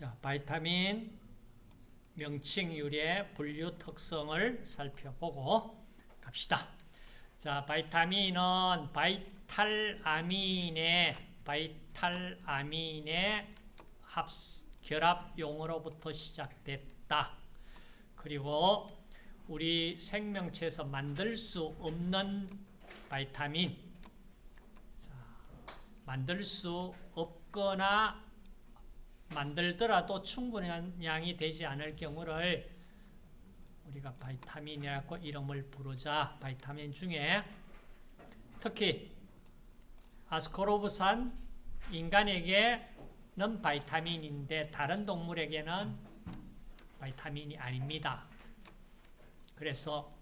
자, 바이타민 명칭 유래 분류 특성을 살펴보고 갑시다. 자, 바이타민은 바이탈아민의 바이탈아민의 합 결합용으로부터 시작됐다. 그리고 우리 생명체에서 만들 수 없는 바이타민 자, 만들 수 없거나 만들더라도 충분한 양이 되지 않을 경우를 우리가 바이타민이라고 이름을 부르자. 바이타민 중에 특히 아스코르브산 인간에게는 바이타민인데 다른 동물에게는 바이타민이 아닙니다. 그래서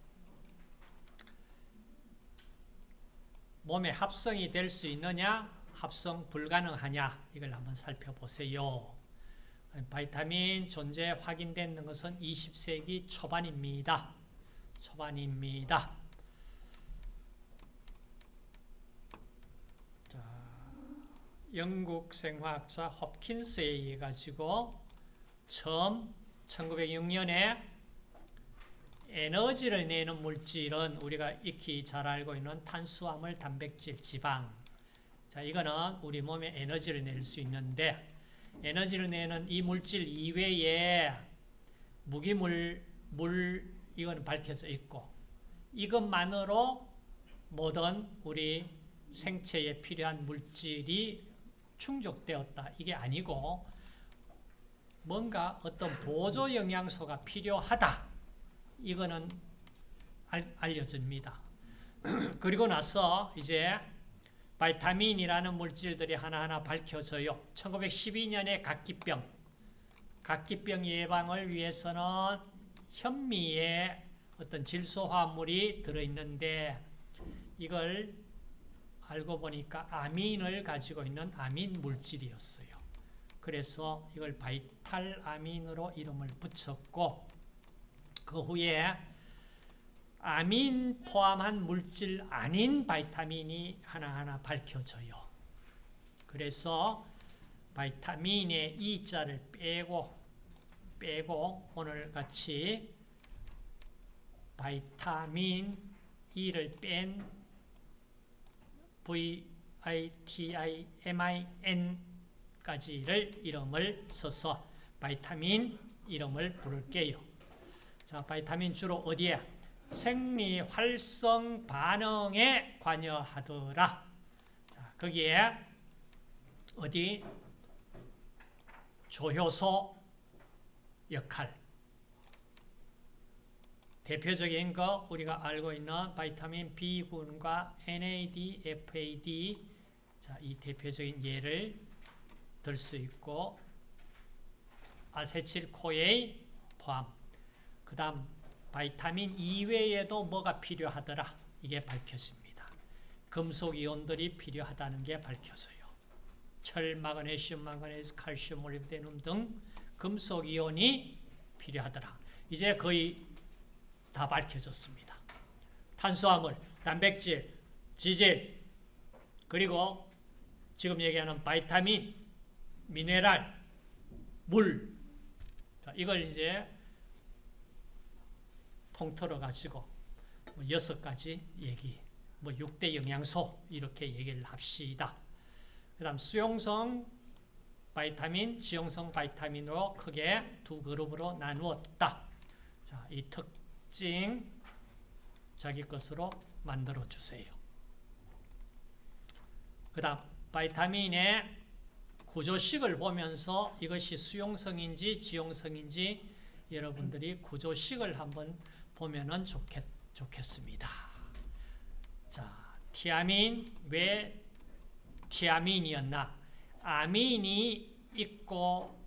몸에 합성이 될 수 있느냐 합성 불가능하냐 이걸 한번 살펴보세요. 바이타민 존재 확인된 것은 20세기 초반입니다. 초반입니다. 자, 영국 생화학자 홉킨스에 의해 가지고 처음 1906년에 에너지를 내는 물질은 우리가 익히 잘 알고 있는 탄수화물, 단백질, 지방. 자, 이거는 우리 몸에 에너지를 낼 수 있는데 에너지를 내는 이 물질 이외에 무기물, 물, 이건 밝혀져 있고 이것만으로 모든 우리 생체에 필요한 물질이 충족되었다. 이게 아니고 뭔가 어떤 보조 영양소가 필요하다. 이거는 알, 알려집니다. 그리고 나서 이제 바이타민이라는 물질들이 하나하나 밝혀져요. 1912년에 각기병, 각기병 예방을 위해서는 현미에 어떤 질소화합물이 들어있는데 이걸 알고 보니까 아민을 가지고 있는 아민 물질이었어요. 그래서 이걸 바이탈 아민으로 이름을 붙였고 그 후에 아민 포함한 물질 아닌 바이타민이 하나하나 밝혀져요. 그래서 바이타민의 E자를 빼고 빼고 오늘 같이 바이타민 E를 뺀 V-I-T-I-M-I-N까지를 이름을 써서 바이타민 이름을 부를게요. 자, 바이타민 주로 어디에? 생리 활성 반응에 관여하더라. 자, 거기에 어디? 조효소 역할. 대표적인 거 우리가 알고 있는 바이타민 B군과 NAD, FAD 자, 이 대표적인 예를 들 수 있고 아세틸코에 포함. 그 다음 바이타민 이외에도 뭐가 필요하더라 이게 밝혀집니다. 금속 이온들이 필요하다는 게 밝혀져요. 철, 마그네슘, 망가네스, 칼슘, 몰리브데눔 등 금속 이온이 필요하더라. 이제 거의 다 밝혀졌습니다. 탄수화물, 단백질, 지질, 그리고 지금 얘기하는 바이타민, 미네랄, 물. 이걸 이제 통틀어 가지고 뭐 여섯 가지 얘기, 뭐 6대 영양소 이렇게 얘기를 합시다. 그 다음 수용성 바이타민, 지용성 바이타민으로 크게 두 그룹으로 나누었다. 자, 이 특징 자기 것으로 만들어 주세요. 그 다음 바이타민의 구조식을 보면서 이것이 수용성인지 지용성인지 여러분들이 구조식을 한번 보면은 좋겠, 좋겠습니다. 자, 티아민, 왜 티아민이었나? 아민이 있고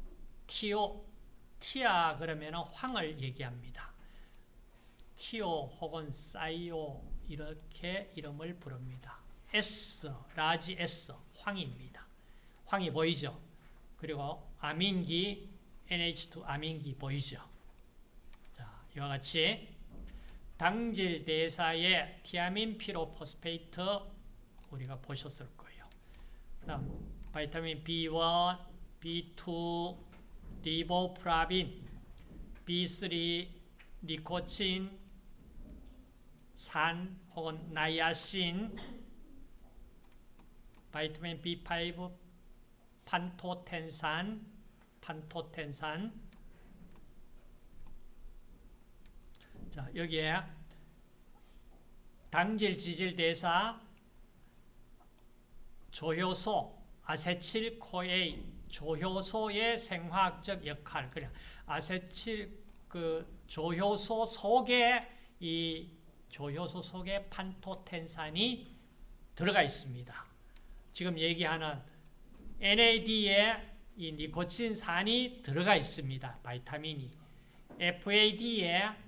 Thio, thia 그러면 황을 얘기합니다. Thio 혹은 thio 이렇게 이름을 부릅니다. S, large S, 황입니다. 황이 보이죠? 그리고 아민기, NH2 아민기 보이죠? 자, 이와 같이 당질 대사의 티아민 pyrophosphate 우리가 보셨을 거예요. 그다음 바이타민 B1, B2, 리보프라빈, B3 니코틴, 산 혹은 나이아신, 바이타민 B5, 판토텐산, 판토텐산. 자, 여기에 당질 지질 대사 조효소 아세틸 코에이 조효소의 생화학적 역할 그래 아세틸 그 조효소 속에 이 조효소 속에 판토텐산이 들어가 있습니다. 지금 얘기하는 NAD에 이 니코틴산이 들어가 있습니다. 바이타민이. FAD에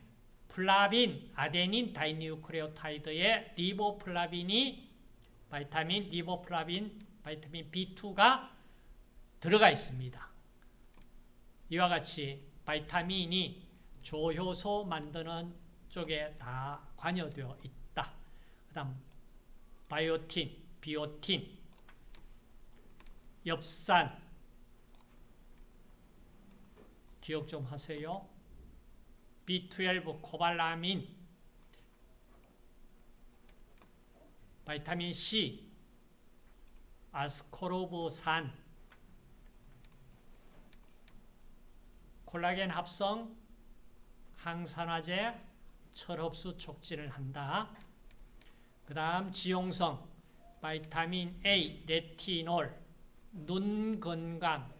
플라빈, 아데닌 dinucleotide의 리보플라빈이 바이타민 리보플라빈, vitamin B2가 들어가 있습니다. 이와 같이 vitamin이 조효소 만드는 쪽에 다 관여되어 있다. 그 다음 biotin, 비오틴, 엽산 기억 좀 하세요. B12 코발라민 바이타민 C 아스코르브산 콜라겐 합성 항산화제 철흡수 촉진을 한다. 그 다음 지용성 바이타민 A, 레티놀 눈 건강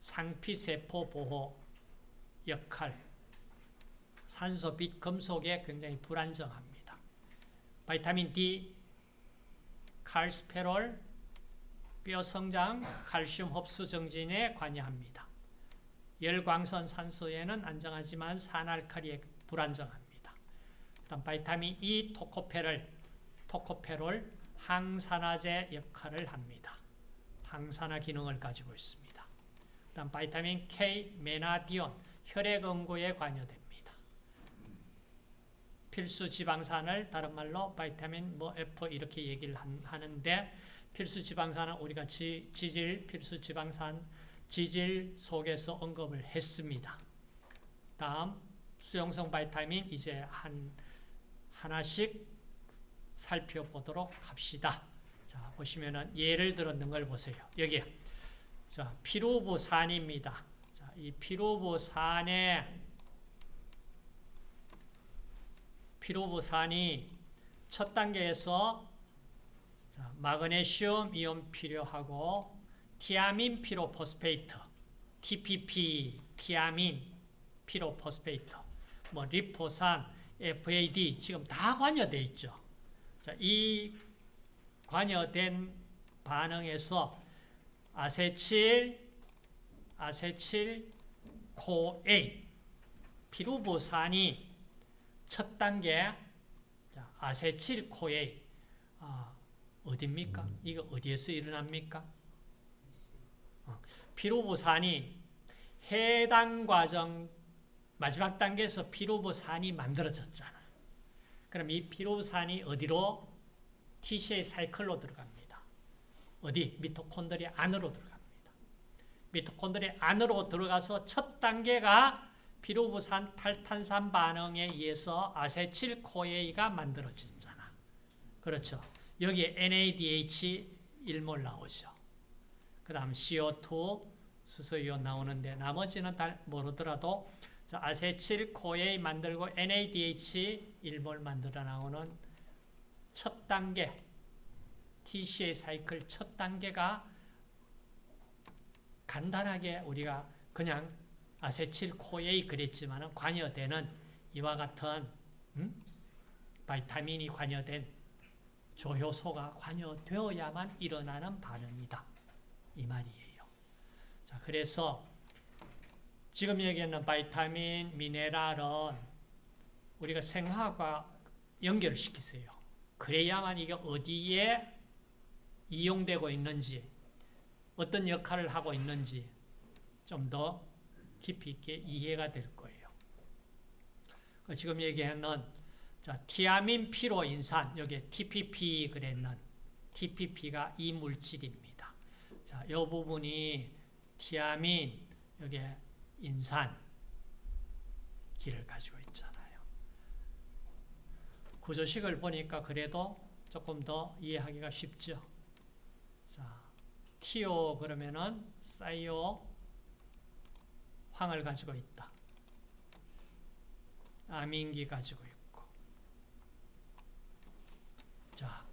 상피세포 보호 역할 산소, 빛, 금속에 굉장히 불안정합니다. 바이타민 D, 칼스페롤, 뼈 성장, 칼슘 흡수 정진에 관여합니다. 열광선 산소에는 안정하지만 산알칼리에 불안정합니다. 다음 바이타민 E, 토코페롤, 토코페롤 항산화제 역할을 합니다. 항산화 기능을 가지고 있습니다. 다음 바이타민 K, 메나디온, 혈액 응고에 관여됩니다. 필수 지방산을 다른 말로 바이타민 뭐 F 이렇게 얘기를 하는데 필수 지방산은 우리가 지, 지질 필수 지방산 지질 속에서 언급을 했습니다. 다음 수용성 바이타민 이제 한 하나씩 살펴보도록 합시다. 자, 보시면은 예를 들었는 걸 보세요. 여기 자, 피루브산입니다. 자, 이 피루브산에 피루브산이 첫 단계에서 마그네슘 이온 필요하고 티아민 pyrophosphate, TPP, 티아민 pyrophosphate, 뭐 리포산, FAD 지금 다 관여되어 있죠. 자, 이 관여된 반응에서 acetyl, acetyl, CoA, 피루브산이 첫 단계 acetyl CoA 아, 어딥니까? 음. 이거 어디에서 일어납니까? 어, 피로부산이 해당 과정 마지막 단계에서 피로부산이 만들어졌잖아. 그럼 이 피로부산이 어디로? TCA 사이클로 들어갑니다. 어디? 미토콘드리 안으로 들어갑니다. 미토콘드리 안으로 들어가서 첫 단계가 피로부산 탈탄산 반응에 의해서 아세틸 코에이가 만들어졌잖아. 그렇죠. 여기 NADH 1몰 나오죠. 그 다음 CO2 수소이온 나오는데 나머지는 다 모르더라도 acetyl CoA 만들고 NADH 1몰 만들어 나오는 첫 단계 TCA 사이클 첫 단계가 간단하게 우리가 그냥 acetyl CoA 그랬지만 관여되는 이와 같은 음? 바이타민이 관여된 조효소가 관여되어야만 일어나는 반응이다. 이 말이에요. 자, 그래서 지금 얘기하는 바이타민, 미네랄은 우리가 생화과 연결을 시키세요. 그래야만 이게 어디에 이용되고 있는지, 어떤 역할을 하고 있는지 좀 더 깊이 있게 이해가 될 거예요. 그 지금 얘기하는 자, 티아민 피로인산 여기 TPP 그랬는 TPP가 이 물질입니다. 자, 이 부분이 티아민 여기 인산 기를 가지고 있잖아요. 구조식을 보니까 그래도 조금 더 이해하기가 쉽죠. 자, 티오 그러면은 사이오 황을 가지고 있다. 아민기 가지고 있고. 자,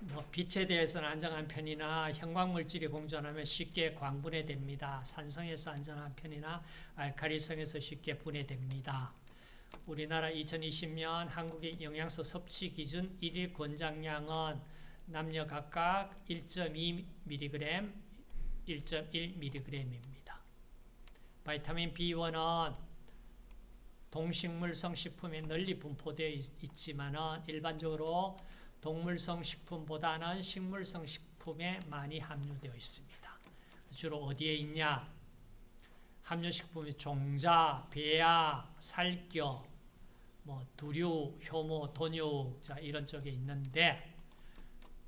뭐 빛에 대해서는 안정한 편이나 형광물질이 공존하면 쉽게 광분해됩니다. 산성에서 안정한 편이나 알카리성에서 쉽게 분해됩니다. 우리나라 2020년 한국의 영양소 섭취 기준 1일 권장량은 남녀 각각 1.2mg, 1.1mg입니다. 바이타민 B1은 동식물성 식품에 널리 분포되어 있지만 일반적으로 동물성 식품보다는 식물성 식품에 많이 함유되어 있습니다. 주로 어디에 있냐? 함유식품이 종자, 배아, 살겨, 뭐 두류, 효모, 돈유 자 이런 쪽에 있는데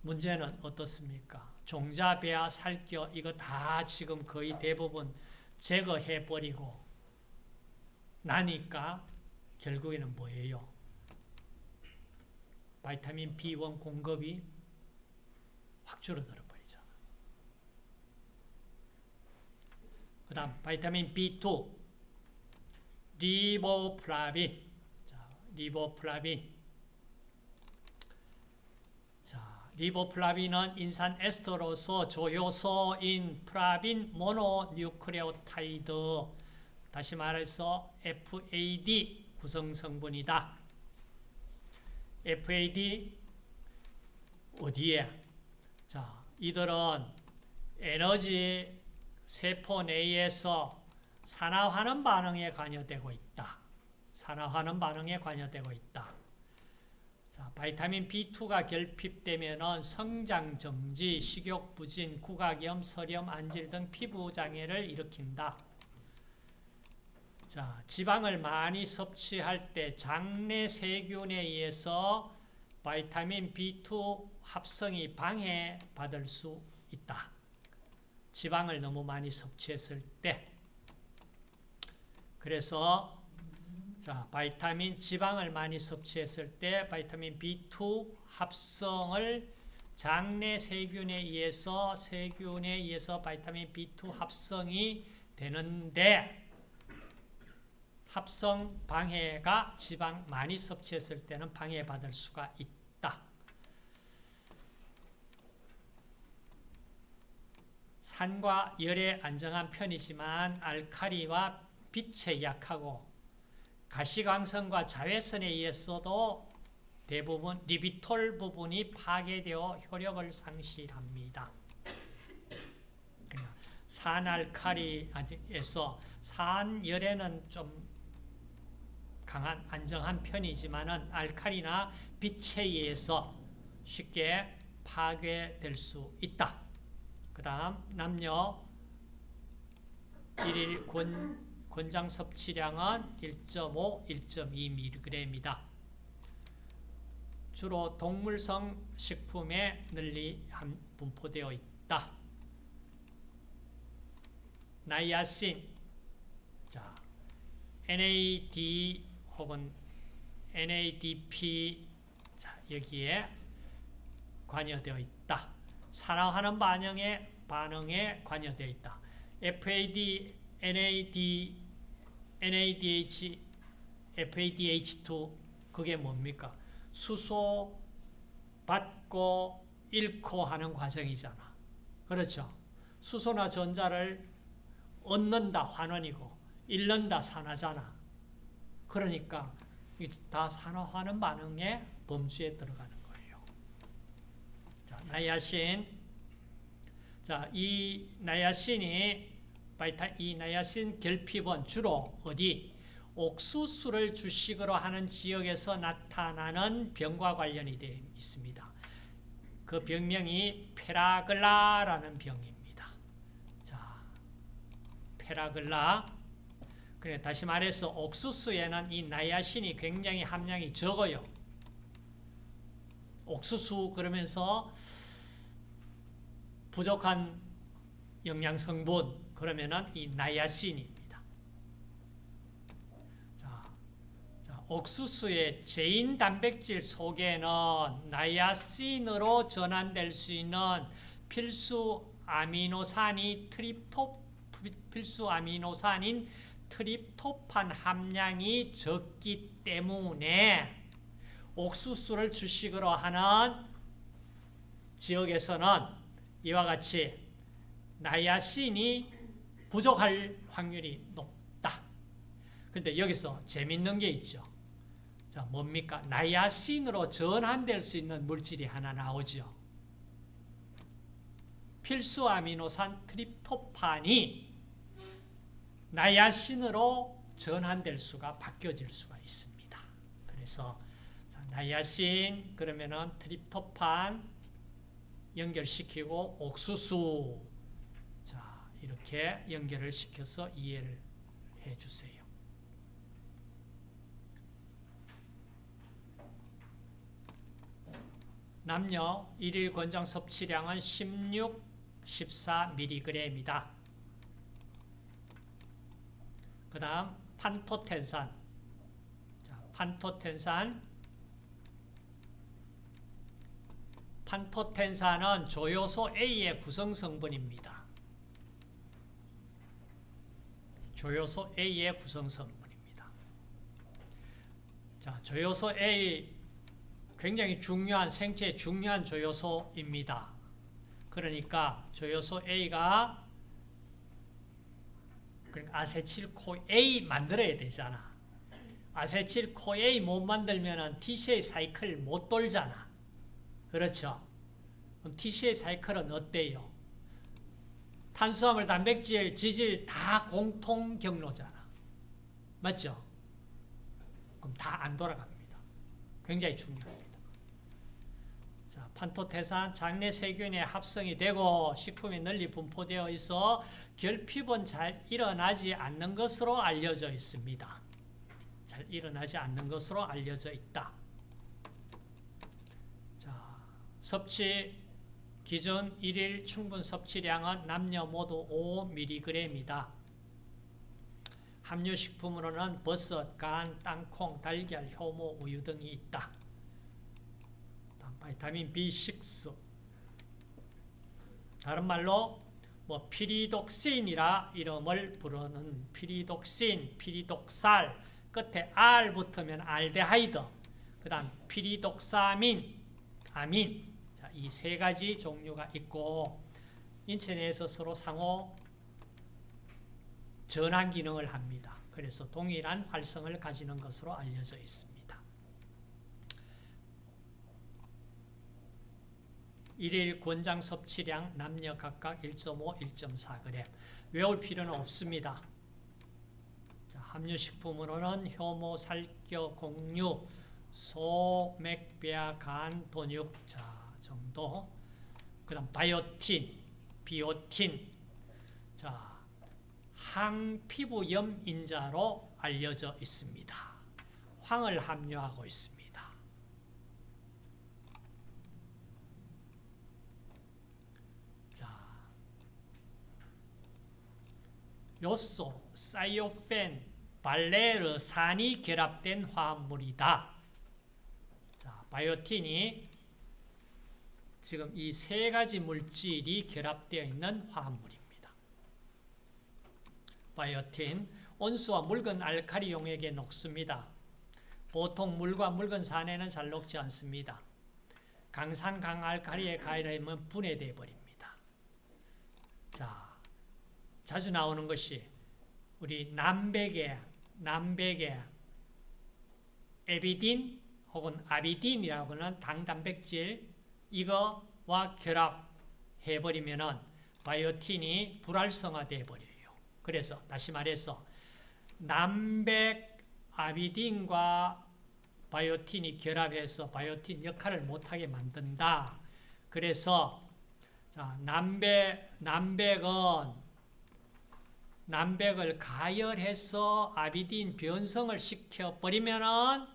문제는 어떻습니까? 종자, 배아, 살겨 이거 다 지금 거의 대부분 제거해 버리고 나니까 결국에는 뭐예요? 바이타민 B1 공급이 확 줄어들어 버리잖아. 그 다음 바이타민 B2 리보플라빈 자, 리보플라빈 자, 리보플라빈은 인산 에스터로서 조효소인 플라빈 mononucleotide 다시 말해서 FAD 구성 성분이다. FAD 어디에? 자, 이들은 에너지 세포 내에서 산화하는 반응에 관여되고 있다. 산화하는 반응에 관여되고 있다. 자, 바이타민 B2가 결핍되면 성장 정지, 식욕 부진, 구각염, 설염, 안질 등 피부 장애를 일으킨다. 자, 지방을 많이 섭취할 때 장내 세균에 의해서 바이타민 B2 합성이 방해받을 수 있다. 지방을 너무 많이 섭취했을 때. 그래서 자, 바이타민 지방을 많이 섭취했을 때 바이타민 B2 합성을 장내 세균에 의해서 세균에 의해서 바이타민 B2 합성이 되는데 합성 방해가 지방 많이 섭취했을 때는 방해받을 수가 있다. 산과 열에 안정한 편이지만 알카리와 빛에 약하고 가시광선과 자외선에 의해서도 대부분 리비톨 부분이 파괴되어 효력을 상실합니다. 산알카리에서 산열에는 좀 강한 안정한 편이지만은 알칼리나 빛에 의해서 쉽게 파괴될 수 있다. 그 다음 남녀 1일 권, 권장 섭취량은 1.5, 1.2mg이다. 주로 동물성 식품에 널리 분포되어 있다. 나이아신, 자, NAD 혹은 NADP 자, 여기에 관여되어 있다. 산화하는 반응에 반응에 관여되어 있다. FAD, NAD, NADH, FADH2 그게 뭡니까? 수소 받고 잃고 하는 과정이잖아. 그렇죠? 수소나 전자를 얻는다 환원이고 잃는다 산화잖아. 그러니까 다 산화하는 반응의 범주에 들어가는 거예요. 자, 나이아신. 자, 이 나이아신이 바이타 이 나이아신 결핍은 주로 어디 옥수수를 주식으로 하는 지역에서 나타나는 병과 관련이 되어 있습니다. 그 병명이 페라글라라는 병입니다. 자, 펠라그라 그래 다시 말해서 옥수수에는 이 나이아신이 굉장히 함량이 적어요. 옥수수 그러면서 부족한 영양 성분 그러면은 이 나이아신입니다. 자, 자, 옥수수의 제인 단백질 속에는 나이아신으로 전환될 수 있는 필수 아미노산이 트립토 필수 아미노산인 트립토판 함량이 적기 때문에 옥수수를 주식으로 하는 지역에서는 이와 같이 나야신이 부족할 확률이 높다. 근데 여기서 재밌는 게 있죠. 자, 뭡니까? 나야신으로 전환될 수 있는 물질이 하나 나오죠. 필수 아미노산 트립토판이 나야신으로 전환될 수가 바뀌어질 수가 있습니다. 그래서 나야신 그러면은 트립토판 연결시키고 옥수수 자 이렇게 연결을 시켜서 이해를 해주세요. 남녀 일일 권장 섭취량은 16, 14mg입니다. 그 다음 판토텐산 자, 판토텐산 판토텐산은 조효소 A의 구성 성분입니다. 조효소 A의 구성 성분입니다. 자, 조효소 A 굉장히 중요한 생체 중요한 조효소입니다. 그러니까 조효소 A가 그러니까 아세틸코 A 만들어야 되잖아. 아세틸코 A 못 만들면 TCA 사이클 못 돌잖아. 그렇죠? 그럼 TCA 사이클은 어때요? 탄수화물, 단백질, 지질 다 공통 경로잖아. 맞죠? 그럼 다 안 돌아갑니다. 굉장히 중요합니다. 자, 판토테산 장내 세균에 합성이 되고 식품에 널리 분포되어 있어 결핍은 잘 일어나지 않는 것으로 알려져 있습니다. 잘 일어나지 않는 것으로 알려져 있다. 자, 섭취 기준 1일 충분 섭취량은 남녀 모두 5mg이다. 함유식품으로는 버섯, 간, 땅콩, 달걀, 효모, 우유 등이 있다. 바이타민 B6 다른 말로 뭐 피리독신이라 이름을 부르는 피리독신, 피리독살 끝에 R 붙으면 알데하이드 그 다음 피리독사민, 아민 이 세 가지 종류가 있고 인체 내에서 서로 상호 전환 기능을 합니다. 그래서 동일한 활성을 가지는 것으로 알려져 있습니다. 일일 권장 섭취량 남녀 각각 1.5, 1.4g 외울 필요는 없습니다. 자, 함유식품으로는 효모, 살겨, 공유, 소, 맥, 뼈, 간, 돈육 자, 정도 그 다음 바이오틴, 비오틴 자, 항피부염 인자로 알려져 있습니다. 황을 함유하고 있습니다. 요소, 사이오펜, 발레르산이 결합된 화합물이다. 자, 바이오틴이 지금 이 세 가지 물질이 결합되어 있는 화합물입니다. 바이오틴, 온수와 묽은 알카리 용액에 녹습니다. 보통 물과 묽은 산에는 잘 녹지 않습니다. 강산 강알카리에 가열하면 분해되어 버립니다. 자, 자주 나오는 것이 우리 남백의 남백의 에비딘 혹은 아비딘이라고 하는 당단백질 이거와 결합해버리면 바이오틴이 불활성화되어 버려요. 그래서 다시 말해서 남백 아비딘과 바이오틴이 결합해서 바이오틴 역할을 못하게 만든다. 그래서 자, 남백, 남백은 남백을 가열해서 아비딘 변성을 시켜버리면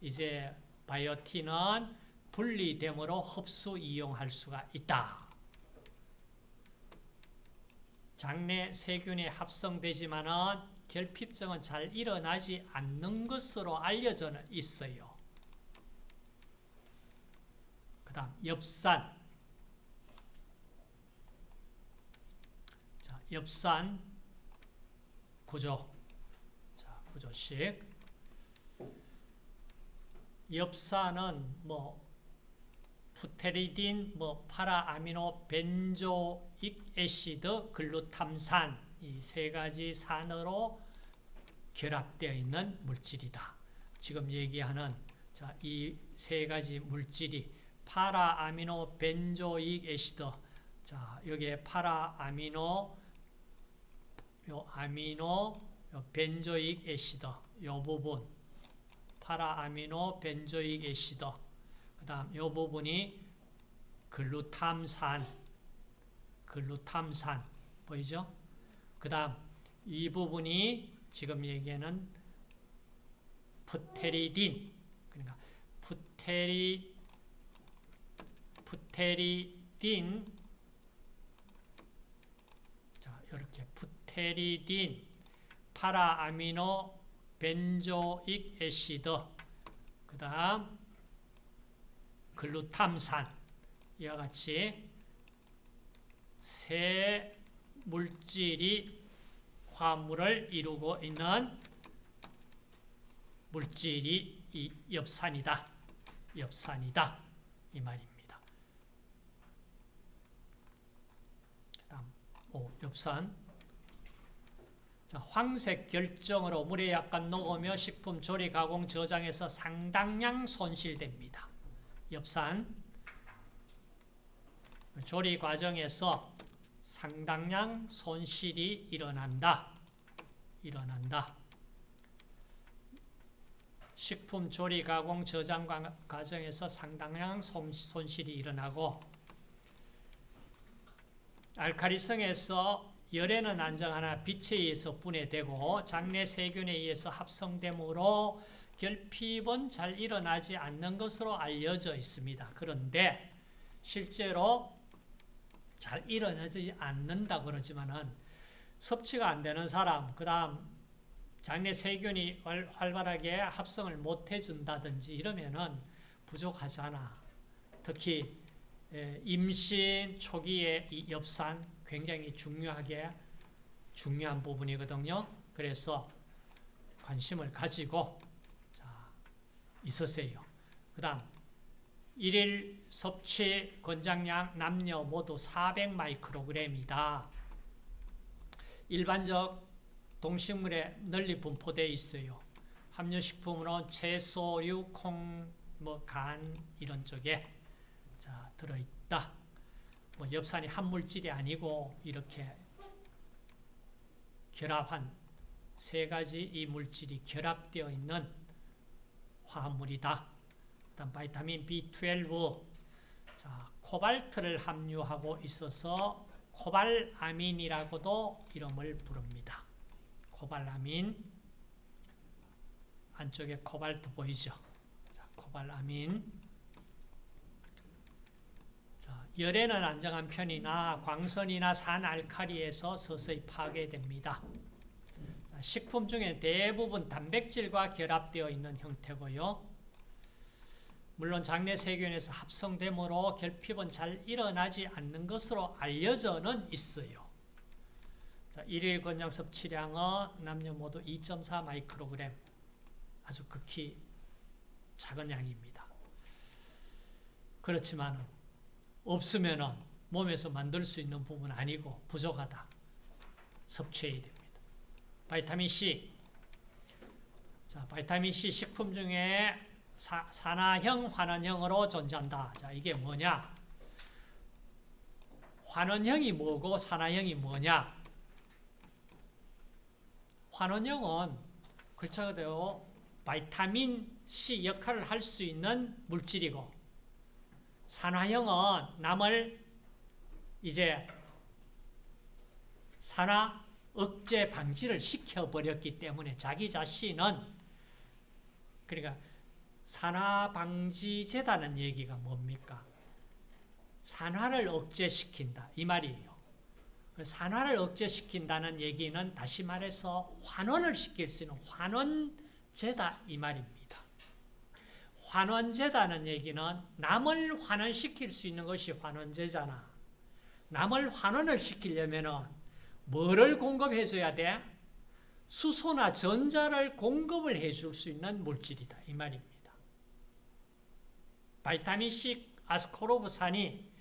이제 바이오틴은 분리됨으로 흡수 이용할 수가 있다. 장내 세균이 합성되지만은 결핍증은 잘 일어나지 않는 것으로 알려져 있어요. 그 다음 엽산 자, 엽산 구조 자, 구조식 엽산은 뭐 pteridine, 뭐 para-amino benzoic acid, 글루탐산 이 세 가지 산으로 결합되어 있는 물질이다. 지금 얘기하는 자, 이 세 가지 물질이 para-amino benzoic acid. 자, 여기에 para-amino 요 amino 요 benzoic acid. 요 부분. para-amino benzoic acid 그 다음 이 부분이 글루탐산 글루탐산 보이죠? 그 다음 이 부분이 지금 얘기하는 pteridine 그러니까 pteri pteridine 자 이렇게 pteridine para-amino benzoic acid 그 다음 글루탐산 이와 같이 세 물질이 화합물을 이루고 있는 물질이 이 엽산이다. 엽산이다. 이 말입니다. 다음 오, 엽산 자, 황색 결정으로 물에 약간 녹으며 식품 조리 가공 저장에서 상당량 손실됩니다. 엽산 조리 과정에서 상당량 손실이 일어난다. 일어난다. 식품 조리 가공 저장 과정에서 상당량 손실이 일어나고 알카리성에서 열에는 안정하나 빛에 의해서 분해되고 장내 세균에 의해서 합성되므로 결핍은 잘 일어나지 않는 것으로 알려져 있습니다. 그런데 실제로 잘 일어나지 않는다 그러지만은 섭취가 안 되는 사람, 그 다음 장내 세균이 활발하게 합성을 못 해준다든지 이러면은 부족하잖아. 특히 임신 초기에 이 엽산 굉장히 중요하게 중요한 부분이거든요. 그래서 관심을 가지고 있으세요. 그 다음 일일 섭취 권장량 남녀 모두 400마이크로그램이다. 일반적 동식물에 널리 분포되어 있어요. 함유식품으로 채소류, 콩, 뭐 간 이런 쪽에 자 들어있다. 뭐 엽산이 한 물질이 아니고 이렇게 결합한 세 가지 이 물질이 결합되어 있는 화합물이다. 다음 바이타민 B12 자, 코발트를 함유하고 있어서 코발아민이라고도 이름을 부릅니다. 코발아민 안쪽에 코발트 보이죠? 자, 코발아민 자, 열에는 안정한 편이나 광선이나 산알칼리에서 서서히 파괴됩니다. 식품 중에 대부분 단백질과 결합되어 있는 형태고요. 물론 장내 세균에서 합성되므로 결핍은 잘 일어나지 않는 것으로 알려져는 있어요. 자, 일일 권장 섭취량은 남녀 모두 2.4 마이크로그램 아주 극히 작은 양입니다. 그렇지만 없으면 몸에서 만들 수 있는 부분 아니고 부족하다. 섭취해야 됩니다. 바이타민 C. 자, 바이타민 C 식품 중에 사, 산화형, 환원형으로 존재한다. 자, 이게 뭐냐? 환원형이 뭐고 산화형이 뭐냐? 환원형은 글자 그대로 바이타민 C 역할을 할 수 있는 물질이고 산화형은 남을 이제 산화 억제 방지를 시켜버렸기 때문에 자기 자신은 그러니까 산화방지제다는 얘기가 뭡니까? 산화를 억제시킨다 이 말이에요. 산화를 억제시킨다는 얘기는 다시 말해서 환원을 시킬 수 있는 환원제다 이 말입니다. 환원제다는 얘기는 남을 환원시킬 수 있는 것이 환원제잖아. 남을 환원을 시키려면 뭐를 공급해 줘야 돼? 수소나 전자를 공급을 해줄 수 있는 물질이다 이 말입니다. 바이타민C 아스코르브산이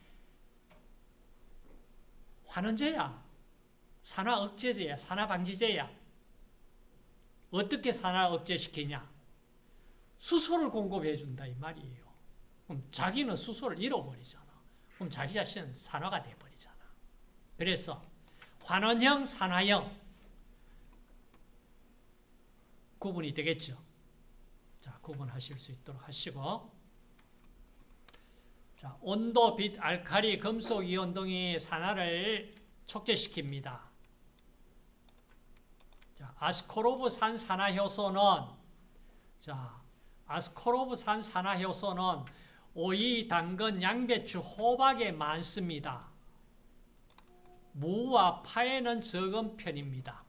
환원제야. 산화 억제제야. 산화 방지제야. 어떻게 산화 억제시키냐? 수소를 공급해 준다 이 말이에요. 그럼 자기는 수소를 잃어버리잖아. 그럼 자기 자신은 산화가 돼 버리잖아. 그래서 환원형, 산화형 구분이 되겠죠. 자, 구분하실 수 있도록 하시고 자, 온도, 빛, 알칼리, 금속 이온 등이 산화를 촉진시킵니다. 자, 아스코르브산 산화효소는 자, 아스코르브산 산화효소는 오이, 당근, 양배추, 호박에 많습니다. 무와 파에는 적은 편입니다.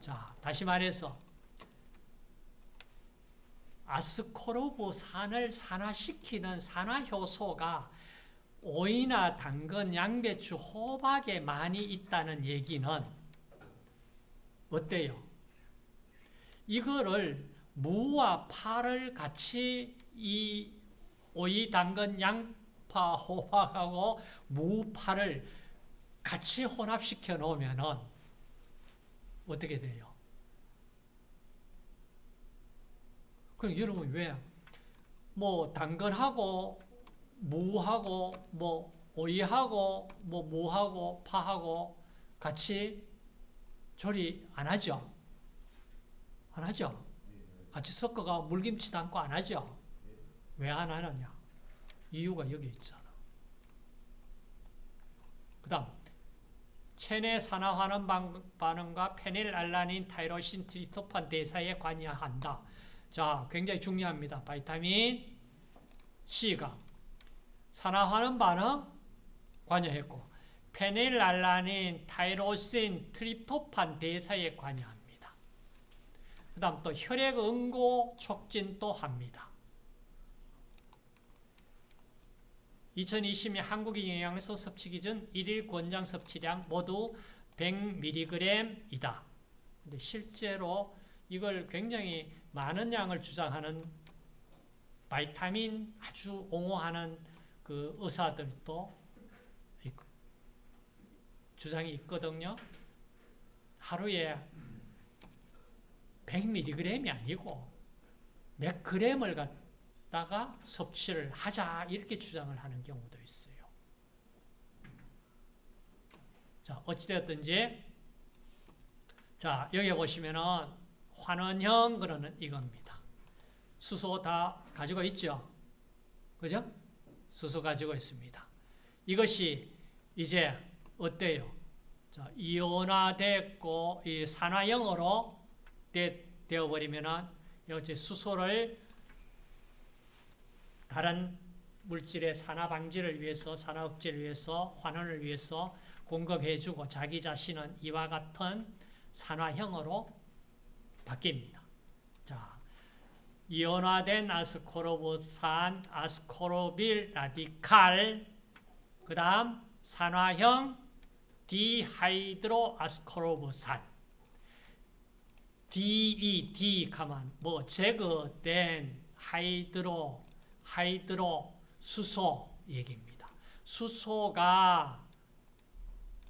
자, 다시 말해서 아스코르브 산을 산화시키는 산화효소가 오이나 당근, 양배추, 호박에 많이 있다는 얘기는 어때요? 이거를 무와 파를 같이 이 오이, 당근, 양파, 호박하고 무, 파를 같이 혼합시켜 놓으면 어떻게 돼요? 그럼 여러분 왜? 뭐 당근하고 무하고 뭐 오이하고 뭐 무하고 파하고 같이 조리 안 하죠? 안 하죠? 같이 섞어가 물김치 담고 안 하죠? 왜 안 하느냐? 이유가 여기 있잖아. 그 다음 체내 산화하는 반응과 페닐알라닌, 타이로신, 트립토판 대사에 관여한다. 자, 굉장히 중요합니다. 바이타민 C가 산화하는 반응 관여했고 페닐알라닌, 타이로신, 트립토판 대사에 관여합니다. 그 다음 또 혈액 응고 촉진도 합니다. 2020년 한국의 영양소 섭취 기준 1일 권장 섭취량 모두 100mg이다. 근데 실제로 이걸 굉장히 많은 양을 주장하는 바이타민 아주 옹호하는 그 의사들도 주장이 있거든요. 하루에 100mg이 아니고 몇 g을 갖다 가 섭취를 하자 이렇게 주장을 하는 경우도 있어요. 자, 어찌되었든지 자, 여기 보시면은 환원형 그러는 이겁니다. 수소 다 가지고 있죠? 그죠? 수소 가지고 있습니다. 이것이 이제 어때요? 자, 이온화됐고 이 산화형으로 되, 되어버리면은 이제 수소를 다른 물질의 산화 방지를 위해서 산화 억제를 위해서 환원을 위해서 공급해주고 자기 자신은 이와 같은 산화형으로 바뀝니다. 자, 이온화된 아스코르보산, 아스코르빌 라디칼, 그 다음 산화형 dehydro 아스코르보산, DE, D 가만 뭐 제거된 hydro, hydro 수소 얘기입니다. 수소가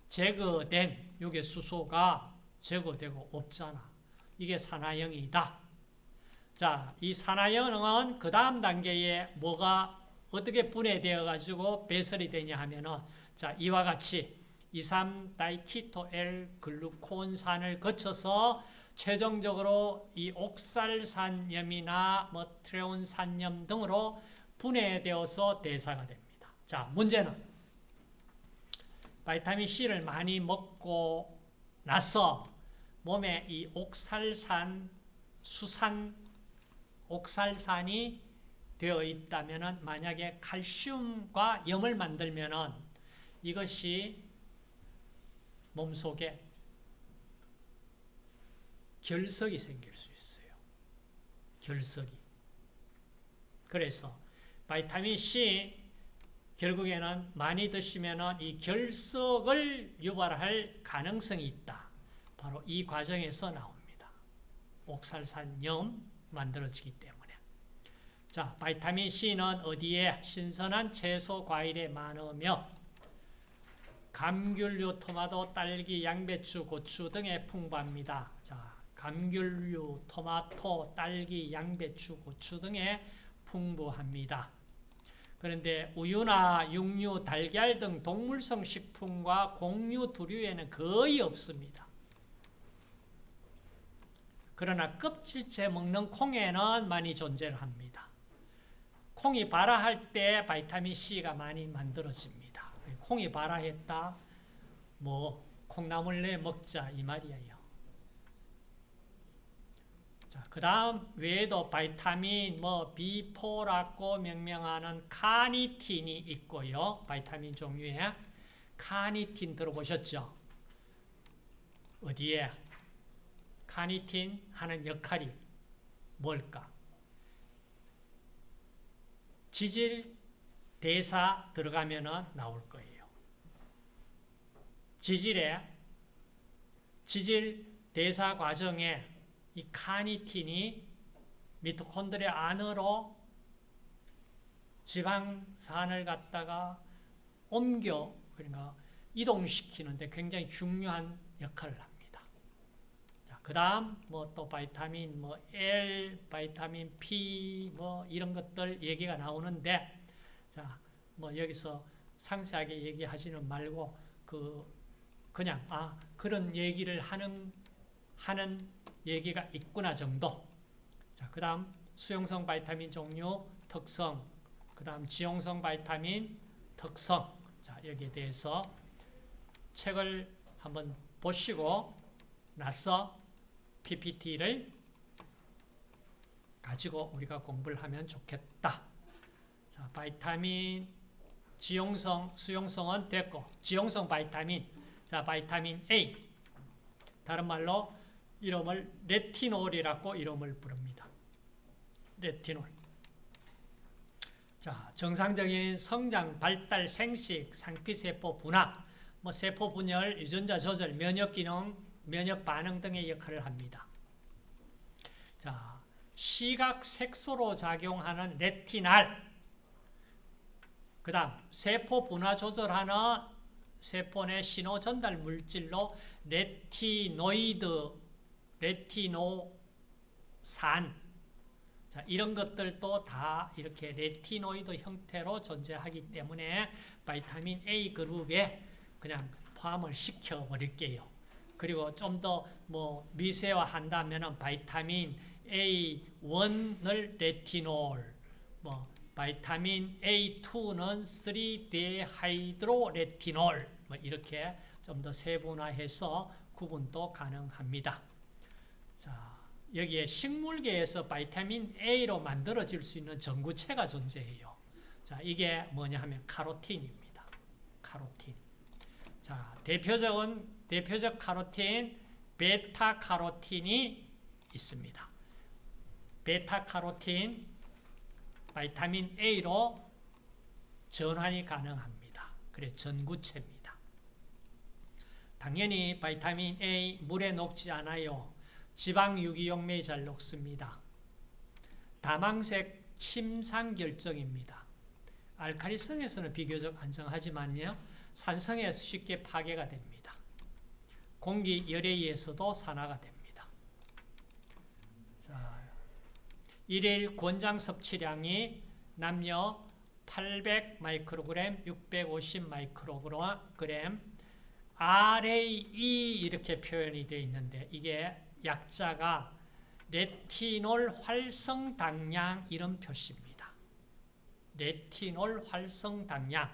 제거된, 이게 수소가 제거되고 없잖아. 이게 산화형이다. 자, 이 산화형은 그 다음 단계에 뭐가 어떻게 분해되어 가지고 배설이 되냐 하면은 자, 이와 같이 2,3다이키토엘 글루콘산을 거쳐서 최종적으로 이 옥살산염이나 뭐 트레온산염 등으로 분해되어서 대사가 됩니다. 자, 문제는 바이타민 C를 많이 먹고 나서 몸에 이 옥살산, 수산, 옥살산이 되어 있다면 만약에 칼슘과 염을 만들면 이것이 몸속에 결석이 생길 수 있어요. 결석이. 그래서 바이타민 C 결국에는 많이 드시면 이 결석을 유발할 가능성이 있다. 바로 이 과정에서 나옵니다. 옥살산염 만들어지기 때문에. 자, 바이타민 C는 어디에 신선한 채소, 과일에 많으며 감귤류, 토마토, 딸기, 양배추, 고추 등에 풍부합니다. 자, 감귤류, 토마토, 딸기, 양배추, 고추 등에 풍부합니다. 그런데 우유나 육류, 달걀 등 동물성 식품과 곡류, 두류에는 거의 없습니다. 그러나 껍질째 먹는 콩에는 많이 존재를 합니다. 콩이 발아할 때 바이타민 C가 많이 만들어집니다. 콩이 발아했다, 뭐 콩나물 내 먹자 이 말이에요. 자, 그 다음 외에도 바이타민 뭐 B4라고 명명하는 카니틴이 있고요. 바이타민 종류에 카니틴 들어보셨죠? 어디에? 카니틴 하는 역할이 뭘까? 지질 대사 들어가면 나올 거예요. 지질에 지질 대사 과정에 이 카니틴이 미토콘드리아 안으로 지방산을 갖다가 옮겨 그러니까 이동시키는데 굉장히 중요한 역할을 합니다. 자, 그다음 뭐 또 바이타민 뭐 L, 바이타민 P 뭐 이런 것들 얘기가 나오는데 자, 뭐 여기서 상세하게 얘기하지는 말고 그 그냥 아 그런 얘기를 하는 하는 얘기가 있구나 정도. 자, 그 다음 수용성 바이타민 종류 특성, 그 다음 지용성 바이타민 특성. 자, 여기에 대해서 책을 한번 보시고 나서 PPT를 가지고 우리가 공부를 하면 좋겠다. 자, 바이타민 지용성, 수용성은 됐고 지용성 바이타민. 자, 바이타민 A. 다른 말로 이름을 레티놀이라고 이름을 부릅니다. 레티놀. 자, 정상적인 성장, 발달, 생식, 상피세포 분화, 뭐 세포 분열, 유전자 조절, 면역 기능, 면역 반응 등의 역할을 합니다. 자, 시각 색소로 작용하는 레티날. 그다음 세포 분화 조절하는 세포 내 신호 전달 물질로 레티노이드 레티노산 자, 이런 것들도 다 이렇게 레티노이드 형태로 존재하기 때문에 바이타민 A 그룹에 그냥 포함을 시켜 버릴게요. 그리고 좀 더 뭐 미세화한다면은 바이타민 A1을 레티놀, 뭐 바이타민 A2는 3-dehydroretinol 뭐 이렇게 좀 더 세분화해서 구분도 가능합니다. 자, 여기에 식물계에서 바이타민 A로 만들어질 수 있는 전구체가 존재해요. 자, 이게 뭐냐 하면 카로틴입니다. 카로틴. 자, 대표적인 대표적 카로틴 베타 카로틴이 있습니다. 베타 카로틴 바이타민 A로 전환이 가능합니다. 그래 전구체입니다. 당연히 바이타민 A 물에 녹지 않아요. 지방 유기용매에 잘 녹습니다. 다망색 침상 결정입니다. 알카리성에서는 비교적 안정하지만요. 산성에서 쉽게 파괴가 됩니다. 공기 열에 의해서도 산화가 됩니다. 자, 일일 권장 섭취량이 남녀 800 마이크로그램, 650 마이크로그램, RAE 이렇게 표현이 되어 있는데 이게 약자가 레티놀 활성 당량 이런 표시입니다. 레티놀 활성 당량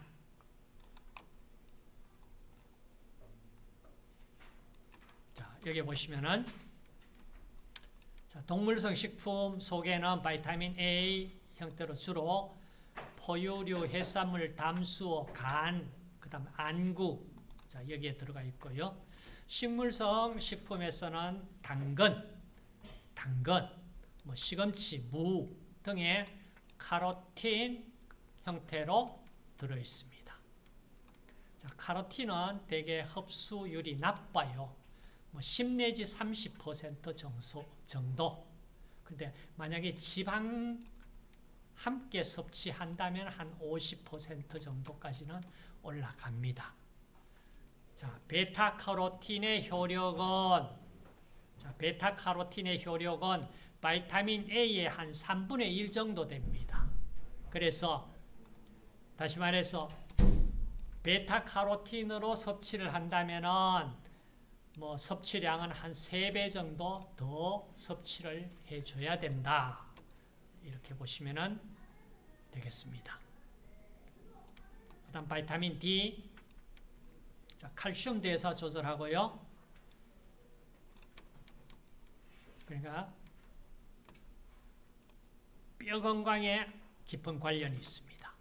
자, 여기 보시면은 자, 동물성 식품 속에는 바이타민 A 형태로 주로 포유류, 해산물, 담수어, 간, 그 다음 안구, 자, 자, 여기에 들어가 있고요. 식물성 식품에서는 당근, 당근, 뭐 시금치, 무 등의 카로틴 형태로 들어 있습니다. 자, 카로틴은 대개 흡수율이 나빠요. 뭐10 내지 30% 정도, 정도. 근데 만약에 지방 함께 섭취한다면 한 50% 정도까지는 올라갑니다. 자, 베타카로틴의 효력은 자, 베타카로틴의 효력은 바이타민 A의 한 3분의 1 정도 됩니다. 그래서 다시 말해서 베타카로틴으로 섭취를 한다면은 뭐 섭취량은 한 3배 정도 더 섭취를 해줘야 된다. 이렇게 보시면 되겠습니다. 그 다음 바이타민 D 자, 칼슘 대사 조절하고요. 그러니까 뼈 건강에 깊은 관련이 있습니다.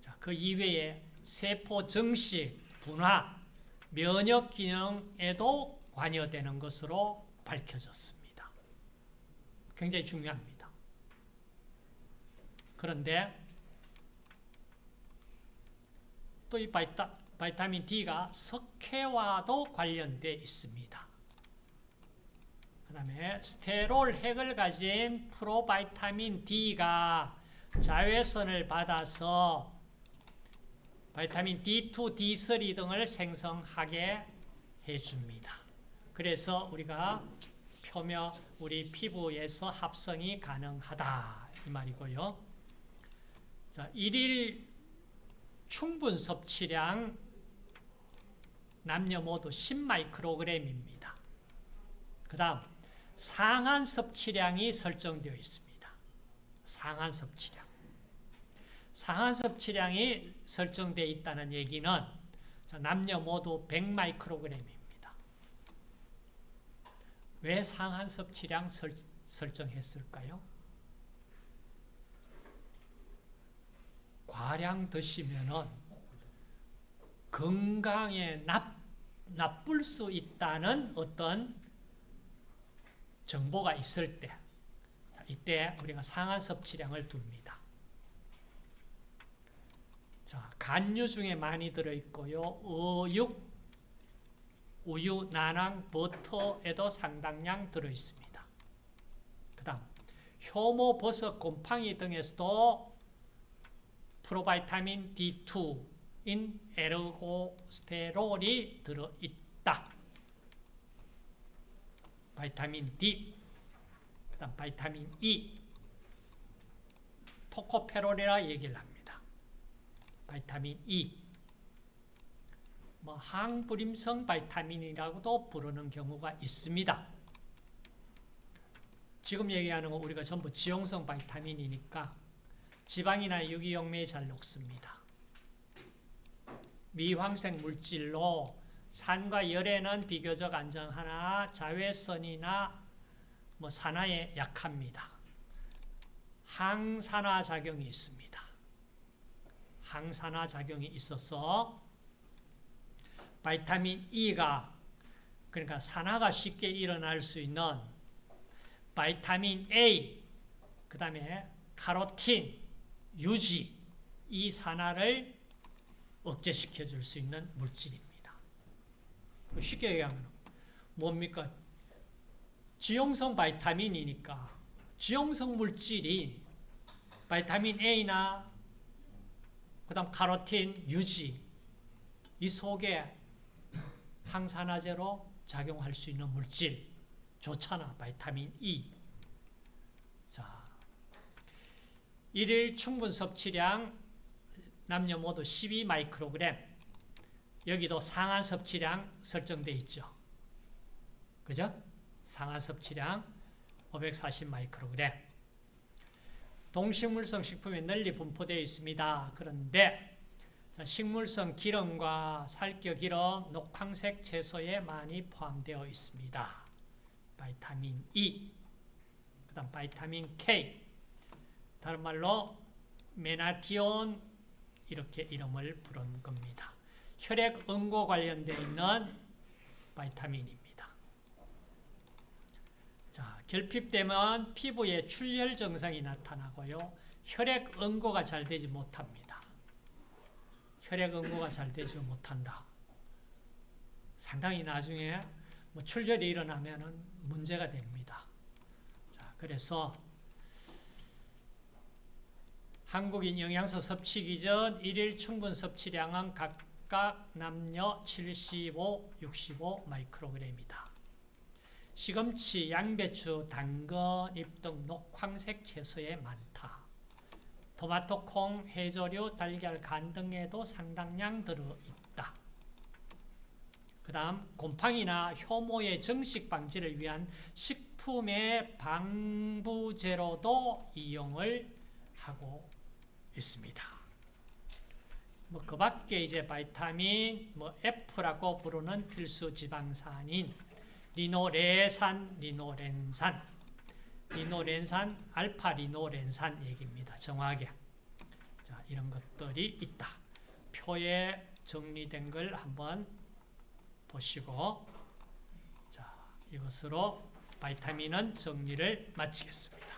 자, 그 이외에 세포 증식, 분화, 면역 기능에도 관여되는 것으로 밝혀졌습니다. 굉장히 중요합니다. 그런데 또 이 바이타 민 D가 석회와도 관련되어 있습니다. 그 다음에 스테롤 핵을 가진 프로바이타민 D가 자외선을 받아서 바이타민 D2, D3 등을 생성하게 해줍니다. 그래서 우리가 표면 우리 피부에서 합성이 가능하다 이 말이고요. 자, 일일 충분 섭취량 남녀 모두 10마이크로그램입니다. 그 다음 상한 섭취량이 설정되어 있습니다. 상한 섭취량. 상한 섭취량이 설정되어 있다는 얘기는 남녀 모두 100마이크로그램입니다. 왜 상한 섭취량 설, 설정했을까요? 과량 드시면은 건강에 나, 나쁠 수 있다는 어떤 정보가 있을 때 이때 우리가 상한 섭취량을 둡니다. 자, 간류 중에 많이 들어있고요. 어육, 우유, 난황, 버터에도 상당량 들어있습니다. 그 다음 효모, 버섯, 곰팡이 등에서도 프로바이타민 D2 인 에르고스테롤이 들어있다. 바이타민 D, 그 다음 바이타민 E, 토코페롤이라 얘기를 합니다. 바이타민 E, 뭐 항불임성 바이타민이라고도 부르는 경우가 있습니다. 지금 얘기하는 거 우리가 전부 지용성 바이타민이니까 지방이나 유기용매에 잘 녹습니다. 미황색 물질로 산과 열에는 비교적 안정하나 자외선이나 뭐 산화에 약합니다. 항산화 작용이 있습니다. 항산화 작용이 있어서 바이타민 E가 그러니까 산화가 쉽게 일어날 수 있는 바이타민 A 그 다음에 카로틴, 유지 이 산화를 억제시켜 줄 수 있는 물질입니다. 쉽게 얘기하면 뭡니까? 지용성 바이타민이니까 지용성 물질이 바이타민 A나 그 다음 카로틴, 유지 이 속에 항산화제로 작용할 수 있는 물질 좋잖아 바이타민 E 자 일일 충분 섭취량 남녀 모두 12 마이크로그램 여기도 상한 섭취량 설정되어 있죠. 그죠? 상한 섭취량 540 마이크로그램. 동식물성 식품이 널리 분포되어 있습니다. 그런데 식물성 기름과 살겨 기름, 녹황색 채소에 많이 포함되어 있습니다. 바이타민 E, 그 다음 바이타민 K, 다른 말로 메나티온 이렇게 이름을 부른 겁니다. 혈액 응고 관련되어 있는 바이타민입니다. 자, 결핍되면 피부에 출혈 증상이 나타나고요. 혈액 응고가 잘 되지 못합니다. 혈액 응고가 잘 되지 못한다. 상당히 나중에 뭐 출혈이 일어나면 문제가 됩니다. 자, 그래서 한국인 영양소 섭취 기준 일일 충분 섭취량은 각각 남녀 75, 65 마이크로그램이다. 시금치, 양배추, 당근, 잎등 녹황색 채소에 많다. 토마토, 콩, 해조류, 달걀, 간 등에도 상당량 들어있다. 그 다음 곰팡이나 효모의 정식 방지를 위한 식품의 방부제로도 이용을 하고 있습니다. 뭐 그 밖에 이제 바이타민 뭐 F라고 부르는 필수 지방산인 리노레산, 리노렌산, 리노렌산, 알파 리노렌산 얘기입니다. 정확하게. 자, 이런 것들이 있다. 표에 정리된 걸 한번 보시고 자, 이것으로 바이타민은 정리를 마치겠습니다.